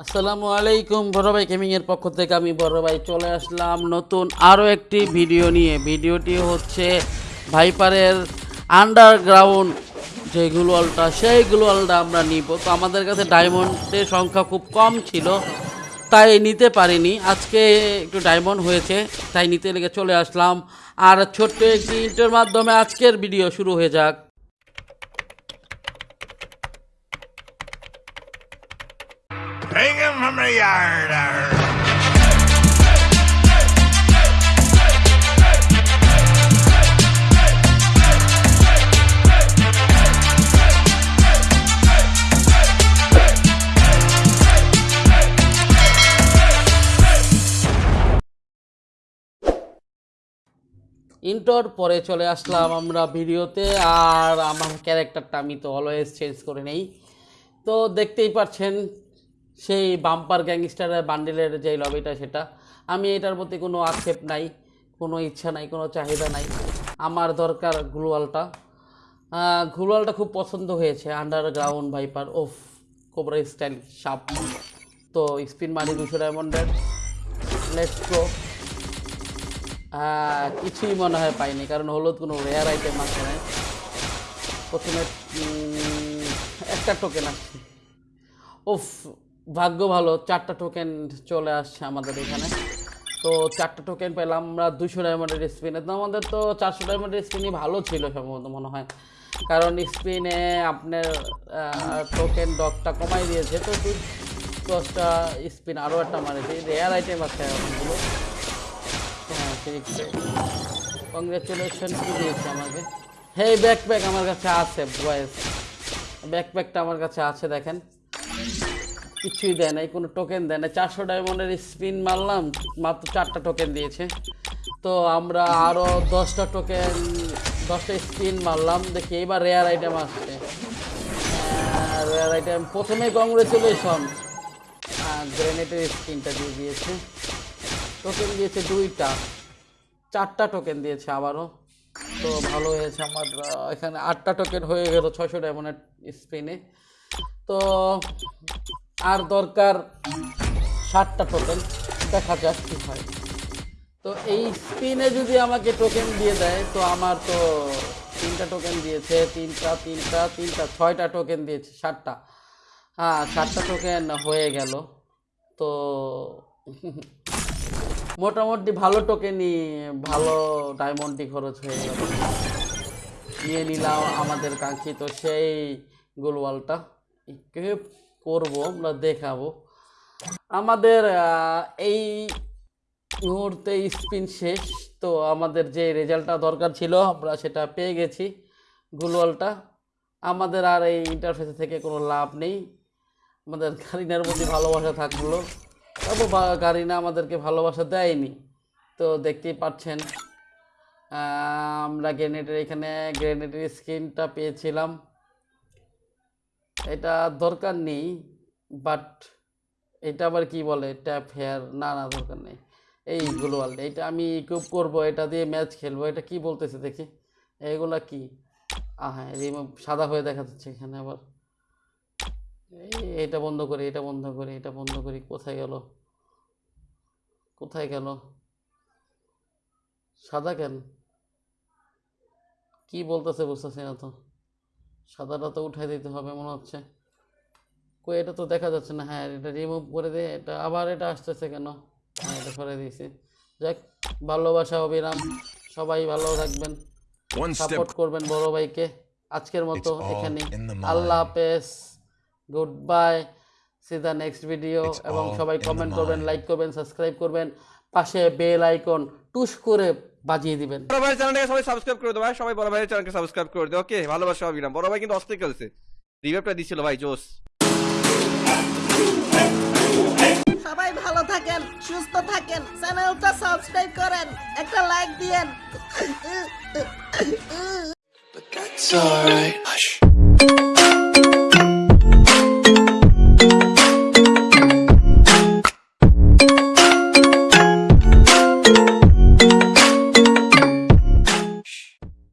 আসসালামু আলাইকুম বড় ভাই গেমিং এর পক্ষ থেকে আমি বড় ভাই চলে আসলাম নতুন আরও একটি ভিডিও নিয়ে। ভিডিওটি হচ্ছে ভাইপারের আন্ডারগ্রাউন্ড যে গ্লোয়ালটা সেই গ্লোয়ালটা আমরা নিব। তো আমাদের কাছে ডায়মন্ডের সংখ্যা খুব কম ছিল, তাই নিতে পারিনি। আজকে একটু ডায়মন্ড হয়েছে, তাই নিতে লেগে চলে আসলাম। আর ছোট্ট একটি ইন্টার মাধ্যমে আজকের ভিডিও শুরু হয়ে যাক। Hang him from the yard. ইন্টোর পরে চলে আসলাম আমরা ভিডিওতে, আর আমার ক্যারেক্টারটা আমি তো অলওয়েজ চেঞ্জ করে নেই তো দেখতেই পাচ্ছেন সেই বাম্পার গ্যাংস্টারের বান্ডেলের যে লবিটা সেটা। আমি এটার প্রতি কোনো আক্ষেপ নাই, কোনো ইচ্ছা নাই, কোনো চাহিদা নাই। আমার দরকার গ্লোয়ালটা গ্লোয়ালটা খুব পছন্দ হয়েছে underground viper of cobra style সাপ। তো স্পিন মারি দুশো ডায়মন্ডের লেটস কিছুই মনে হয় পাইনি, কারণ হলুদ কোনো রেয়ার আইটেম আছে না। প্রথমে একটা টোকেন আসছে উফ ভাগ্য ভালো, চারটা টোকেন চলে আসছে আমাদের এখানে। তো চারটা টোকেন পেলাম, আমরা দুশো ডায়মন্ডের স্পিনে তো আমাদের তো চারশো ডায়মন্ডের স্পিনই ভালো ছিল সম্ভবত মনে হয়। কারণ স্পিনে আপনার টোকেন ডকটা কমাই দিয়েছে। তো দশটা স্পিন আরও একটা মারেছে রেয়ার আইটেম আছে অনেকগুলো হ্যাঁ কংগ্রেচুলেশন কি দিয়েছে আমাকে। হে ব্যাকপ্যাক আমার কাছে আছে বয়েস ব্যাকপ্যাকটা আমার কাছে আছে, দেখেন। কিছুই দেয় নাই কোনো টোকেন দেয় না। চারশো ডায়মন্ডের স্পিন মারলাম, মাত্র চারটা টোকেন দিয়েছে। তো আমরা আরও দশটা টোকেন দশটা স্পিন মারলাম, দেখি এবার রেয়ার আইটেম আসছে। রেয়ার আইটেম প্রথমে কংগ্রেচুলেশন গ্রেনেটের স্পিনটা দিয়ে দিয়েছে। টোকেন দিয়েছে দুইটা। চারটা টোকেন দিয়েছে আবারও। তো ভালো হয়েছে আমার এখানে আটটা টোকেন হয়ে গেল ছয়শো ডায়মন্ডের স্পিনে তো আর দরকার ষাটটা টোকেন দেখা যাক কী হয়। তো এই স্পিনে যদি আমাকে টোকেন দিয়ে দেয়, তো আমার তো তিনটা টোকেন দিয়েছে, তিনটা তিনটা তিনটা, ছয়টা টোকেন দিয়েছে, ষাটটা। হ্যাঁ ষাটটা টোকেন হয়ে গেল। তো মোটামুটি ভালো টোকেনই ভালো ডায়মন্ডই খরচ হয়ে গেল। নিয়ে নিলাম আমাদের কাঙ্ক্ষিত সেই গোলওয়ালটা। করব, আমরা দেখাবো। আমাদের এই মুহূর্তে স্পিন শেষ, তো আমাদের যে রেজাল্টটা দরকার ছিল, আমরা সেটা পেয়ে গেছি গুলওয়ালটা। আমাদের আর এই ইন্টারফেস থেকে কোনো লাভ নেই। আমাদের কারিনার প্রতি ভালোবাসা থাকল। তবে কারিনা আমাদেরকে ভালোবাসা দেয়নি। তো দেখতেই পাচ্ছেন আমরা গ্রেনেডের এখানে গ্রেনেডের স্ক্রিনটা পেয়েছিলাম। এটা দরকার নেই বাট এটা আবার কি বলে ট্যাপ হেয়ার না না, দরকার নেই। এই গ্লোয়াল এটা আমি ইকুইপ করব, এটা দিয়ে ম্যাচ খেলব, এটা কি বলতেছে দেখি। এইগুলা কি? হ্যাঁ সাদা হয়ে দেখা যাচ্ছে এখানে আবার। এটা বন্ধ করি, এটা বন্ধ করি, এটা বন্ধ করি, কোথায় গেল? কোথায় গেল? সাদা কেন? কি বলতেছে বুঝতেছি না তো। সাদাটা তো উঠাই দিতে হবে মনে হচ্ছে। কই এটা তো দেখা যাচ্ছে না। হ্যাঁ এটা রিমুভ করে দে এটা আবার এটা আসতেছে কেন? হ্যাঁ এটা করে দিয়েছি। যাক ভালোবাসা অবিরাম। সবাই ভালো থাকবেন। সাপোর্ট করবেন বড় ভাইকে। আজকের মতো এখানে. আল্লাহ হাফেজ। Good bye see the next video এবং সবাই কমেন্ট করবেন লাইক করবেন সাবস্ক্রাইব করবেন। পাশে বেল আইকন টুস করে বাজিয়ে দিবেন। বড় ভাই চ্যানেলটাকে সবাই সাবস্ক্রাইব করে দেবো ভাই। সবাই বড় ভাইয়ের চ্যানেলকে সাবস্ক্রাইব করে দেবো ওকে ভালোবাসা সবাই বড় ভাই কিন্তু অস্থির খেলছে। রিভাইভটা দিছিল ভাই জোস সবাই ভালো থাকেন সুস্থ থাকেন চ্যানেলটা সাবস্ক্রাইব করেন একটা লাইক দিয়েন। But that's alright.